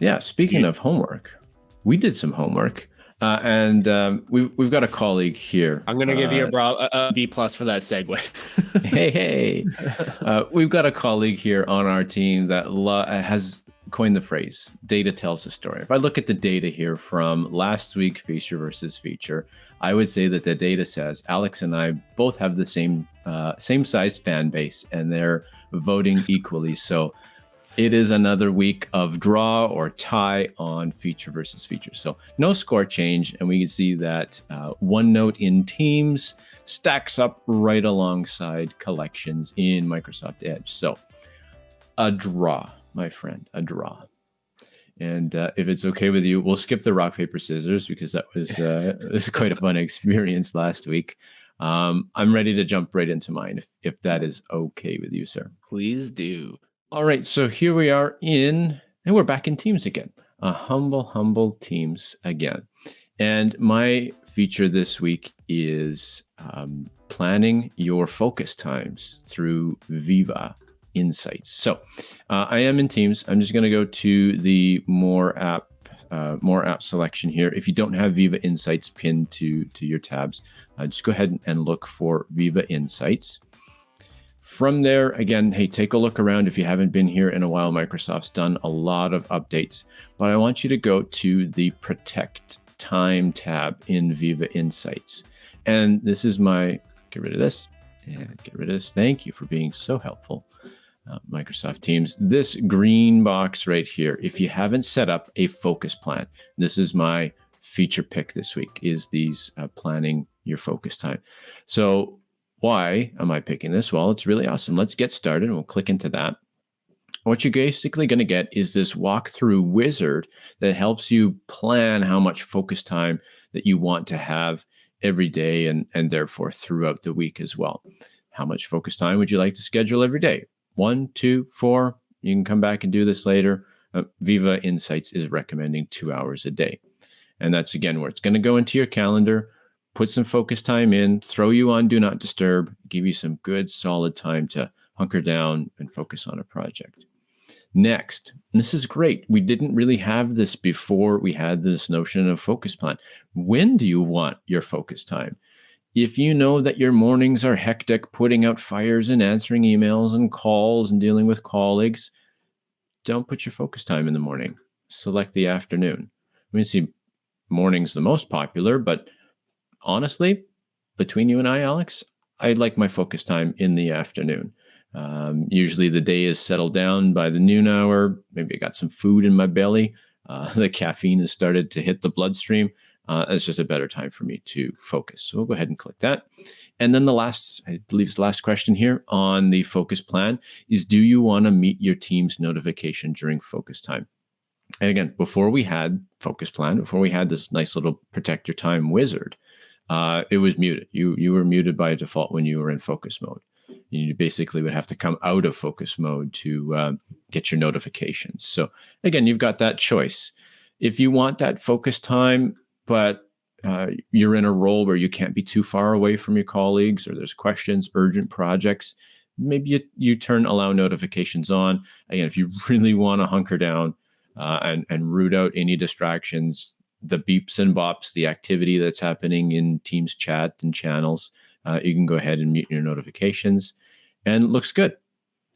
Yeah, speaking yeah. of homework, we did some homework. Uh, and um, we've we've got a colleague here. I'm gonna give you a, uh, bra- a B plus for that segue. hey hey, uh, we've got a colleague here on our team that lo- has coined the phrase "data tells the story." If I look at the data here from last week, feature versus feature, I would say that the data says Alex and I both have the same uh, same sized fan base, and they're voting equally. So it is another week of draw or tie on feature versus feature. So no score change. And we can see that uh, OneNote in Teams stacks up right alongside collections in Microsoft Edge. So a draw, my friend, a draw. And uh, if it's okay with you, we'll skip the rock, paper, scissors because that was, uh, was quite a fun experience last week. Um, I'm ready to jump right into mine if, if that is okay with you, sir. Please do. All right, so here we are in, and we're back in Teams again. A humble, humble Teams again. And my feature this week is um, planning your focus times through Viva Insights. So uh, I am in Teams. I'm just going to go to the more app, uh, more app selection here. If you don't have Viva Insights pinned to to your tabs, uh, just go ahead and look for Viva Insights. From there, again, hey, take a look around. If you haven't been here in a while, Microsoft's done a lot of updates, but I want you to go to the Protect Time tab in Viva Insights. And this is my, get rid of this. and get rid of this. Thank you for being so helpful. Uh, Microsoft Teams, this green box right here, if you haven't set up a focus plan, this is my feature pick this week, is these uh, planning your focus time. So why am I picking this? Well, it's really awesome. Let's get started and we'll click into that. What you're basically going to get is this walkthrough wizard that helps you plan how much focus time that you want to have every day and, and therefore throughout the week as well. How much focus time would you like to schedule every day? One, two, four. You can come back and do this later. Uh, Viva Insights is recommending two hours a day. And that's again where it's going to go into your calendar put some focus time in, throw you on do not disturb, give you some good solid time to hunker down and focus on a project. Next, this is great. We didn't really have this before we had this notion of focus plan. When do you want your focus time? If you know that your mornings are hectic, putting out fires and answering emails and calls and dealing with colleagues, don't put your focus time in the morning. Select the afternoon. I mean, see, morning's the most popular, but honestly, between you and I, Alex, I like my focus time in the afternoon. Um, usually the day is settled down by the noon hour. Maybe I got some food in my belly. Uh, the caffeine has started to hit the bloodstream. Uh, it's just a better time for me to focus. So we'll go ahead and click that. And then the last, I believe it's the last question here on the focus plan is do you want to meet your team's notification during focus time? And again, before we had focus plan, before we had this nice little protect your time wizard, uh, it was muted. You you were muted by default when you were in focus mode. You basically would have to come out of focus mode to uh, get your notifications. So again, you've got that choice. If you want that focus time, but uh, you're in a role where you can't be too far away from your colleagues, or there's questions, urgent projects, maybe you, you turn allow notifications on. Again, if you really want to hunker down uh, and and root out any distractions, the beeps and bops, the activity that's happening in Teams chat and channels. Uh, you can go ahead and mute your notifications, and looks good.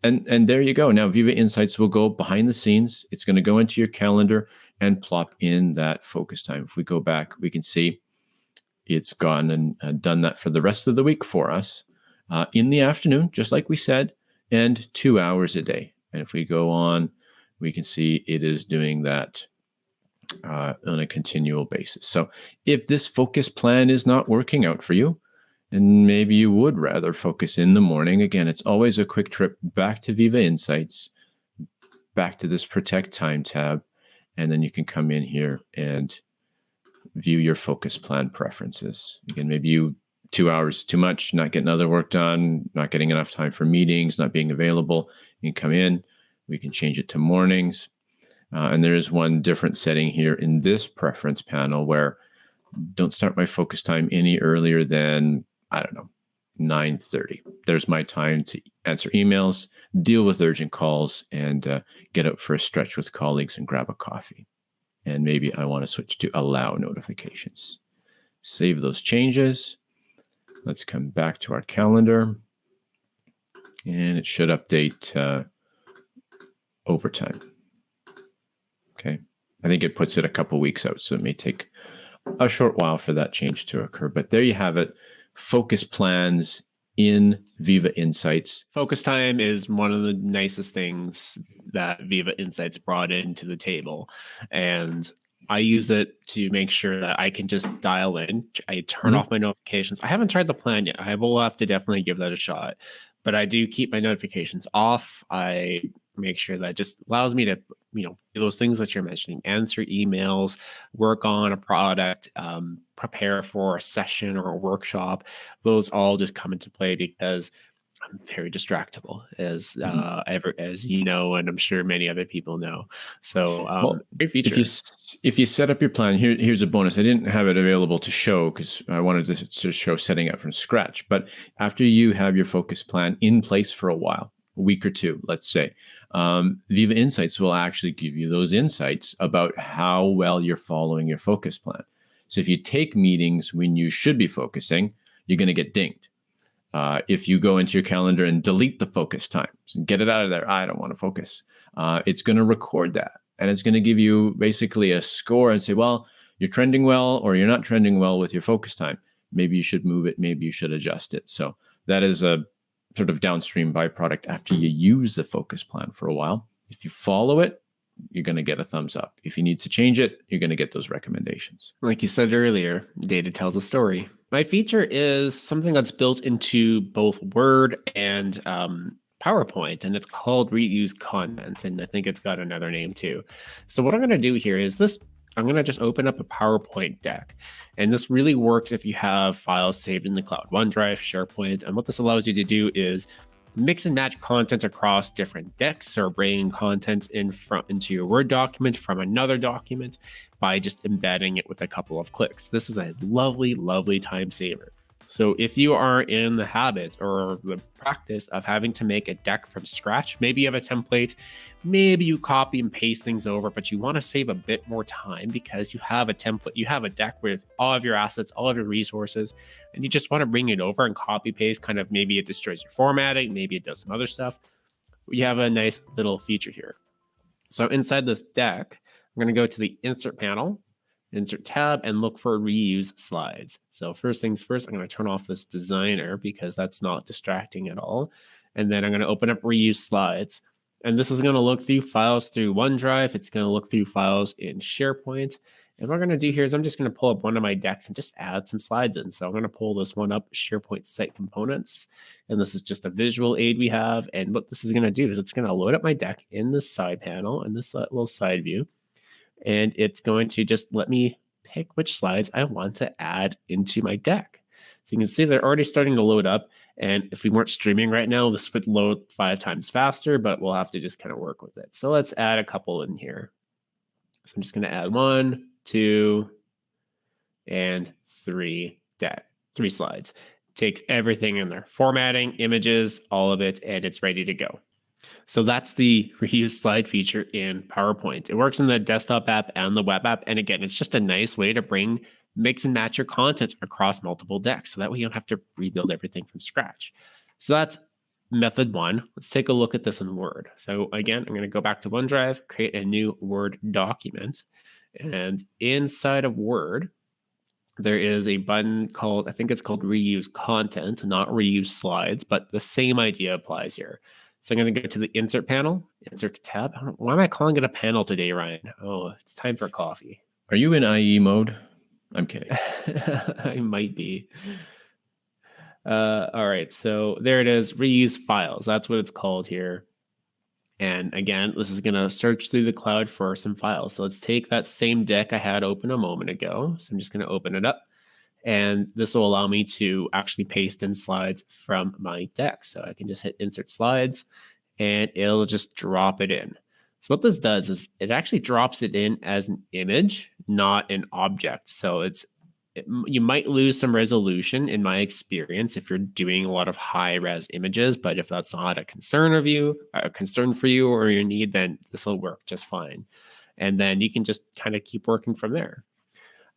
And and there you go. Now Viva Insights will go behind the scenes. It's going to go into your calendar and plop in that focus time. If we go back, we can see it's gone and uh, done that for the rest of the week for us uh, in the afternoon, just like we said, and two hours a day. And if we go on, we can see it is doing that uh, on a continual basis. So if this focus plan is not working out for you, and maybe you would rather focus in the morning, again, it's always a quick trip back to Viva Insights, back to this Protect Time tab, and then you can come in here and view your focus plan preferences. Again, maybe you two hours too much, not getting other work done, not getting enough time for meetings, not being available. You can come in. We can change it to mornings. Uh, and there is one different setting here in this preference panel where don't start my focus time any earlier than, I don't know, 9:30. There's my time to answer emails, deal with urgent calls, and uh, get out for a stretch with colleagues and grab a coffee. And maybe I want to switch to allow notifications. Save those changes. Let's come back to our calendar, and it should update uh, over time. Okay, I think it puts it a couple weeks out, so it may take a short while for that change to occur. But there you have it focus plans in Viva Insights. Focus time is one of the nicest things that Viva Insights brought into the table. And I use it to make sure that I can just dial in. I turn mm-hmm. off my notifications. I haven't tried the plan yet. I will have to definitely give that a shot. But I do keep my notifications off. I make sure that just allows me to you know those things that you're mentioning answer emails work on a product um, prepare for a session or a workshop. Those all just come into play because i'm very distractible as mm-hmm. uh ever as you know and i'm sure many other people know. So um well, great feature if you, if you set up your plan here, here's a bonus. I didn't have it available to show because i wanted to, to show setting up from scratch but after you have your focus plan in place for a while week or two, let's say, um, Viva Insights will actually give you those insights about how well you're following your focus plan. So if you take meetings when you should be focusing, you're going to get dinged. Uh, if you go into your calendar and delete the focus times and get it out of there, I don't want to focus. Uh, it's going to record that and it's going to give you basically a score and say, well, you're trending well or you're not trending well with your focus time. Maybe you should move it. Maybe you should adjust it. So that is a sort of downstream byproduct after you use the focus plan for a while. If you follow it, you're going to get a thumbs up. If you need to change it, you're going to get those recommendations. Like you said earlier, data tells a story. My feature is something that's built into both Word and um, PowerPoint, and it's called reuse content. And I think it's got another name too. So, what I'm going to do here is this I'm going to just open up a PowerPoint deck. And this really works if you have files saved in the cloud, OneDrive, SharePoint. And what this allows you to do is mix and match content across different decks or bring content in front into your Word document from another document by just embedding it with a couple of clicks. This is a lovely, lovely time saver. So if you are in the habit or the practice of having to make a deck from scratch, maybe you have a template, maybe you copy and paste things over, but you want to save a bit more time because you have a template, you have a deck with all of your assets, all of your resources, and you just want to bring it over and copy paste. Kind of maybe it destroys your formatting, maybe it does some other stuff. We have a nice little feature here. So inside this deck, I'm going to go to the insert panel insert tab and look for reuse slides. So first things first, I'm going to turn off this designer because that's not distracting at all. And then I'm going to open up reuse slides. And this is going to look through files through OneDrive. It's going to look through files in SharePoint. And what I'm going to do here is I'm just going to pull up one of my decks and just add some slides in. So I'm going to pull this one up, SharePoint Site Components. And this is just a visual aid we have. And what this is going to do is it's going to load up my deck in the side panel in this uh, little side view and it's going to just let me pick which slides I want to add into my deck. So you can see they're already starting to load up. And if we weren't streaming right now, this would load five times faster, but we'll have to just kind of work with it. So let's add a couple in here. So I'm just going to add one, two, and three deck, three slides. takes everything in there, formatting, images, all of it, and it's ready to go. So that's the reuse slide feature in PowerPoint. It works in the desktop app and the web app. And again, it's just a nice way to bring mix and match your content across multiple decks. So that way you don't have to rebuild everything from scratch. So that's method one. Let's take a look at this in Word. So again, I'm going to go back to OneDrive, create a new Word document. And inside of Word, there is a button called, I think it's called reuse content, not reuse slides, but the same idea applies here. So I'm going to go to the insert panel, insert tab. Why am I calling it a panel today, Ryan? Oh, it's time for coffee. Are you in IE mode? I'm kidding. I might be. Uh, all right, so there it is. Reuse files. That's what it's called here. And again, this is going to search through the cloud for some files. So let's take that same deck I had open a moment ago. So I'm just going to open it up. And this will allow me to actually paste in slides from my deck. So I can just hit insert slides and it'll just drop it in. So what this does is it actually drops it in as an image, not an object. So it's it, you might lose some resolution in my experience if you're doing a lot of high res images but if that's not a concern of you a concern for you or your need then this will work just fine and then you can just kind of keep working from there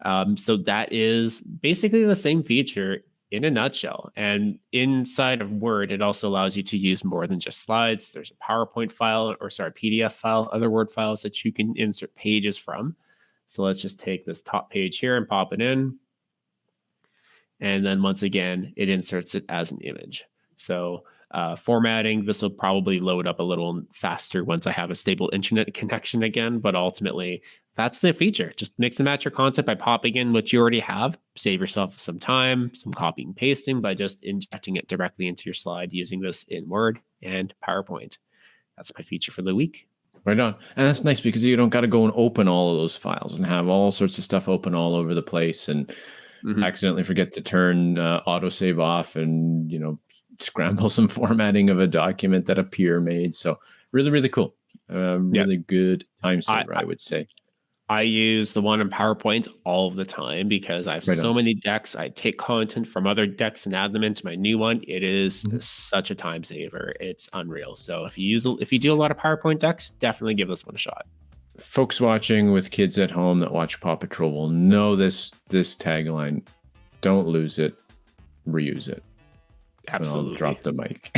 um, so that is basically the same feature in a nutshell. And inside of word it also allows you to use more than just slides. There's a powerpoint file or sorry pdf file other word files that you can insert pages from. So let's just take this top page here and pop it in. And then once again, it inserts it as an image. So uh, formatting, this will probably load up a little faster once I have a stable internet connection again. But ultimately, that's the feature. Just mix and match your content by popping in what you already have. Save yourself some time, some copying and pasting by just injecting it directly into your slide using this in Word and PowerPoint. That's my feature for the week. Right on. And that's nice because you don't got to go and open all of those files and have all sorts of stuff open all over the place and mm-hmm. accidentally forget to turn uh, autosave off and you know scramble some formatting of a document that a peer made. So really, really cool. Uh, really yeah. good time saver, I, I, would say. I use the one in PowerPoint all the time because I have right so on. many decks. I take content from other decks and add them into my new one. It is mm-hmm. such a time saver. It's unreal. So if you use if you do a lot of PowerPoint decks, definitely give this one a shot folks watching with kids at home that watch Paw Patrol will know this this tagline. Don't lose it, reuse it. Absolutely. Drop the mic.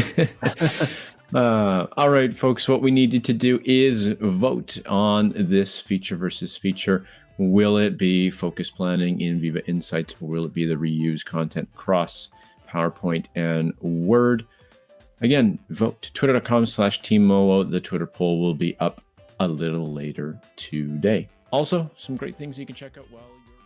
uh, all right, folks. What we needed to do is vote on this feature versus feature. Will it be focus planning in Viva Insights, or will it be the reuse content across PowerPoint and Word? Again, vote twitter.com slash team The Twitter poll will be up a little later today. Also, some great things you can check out while you're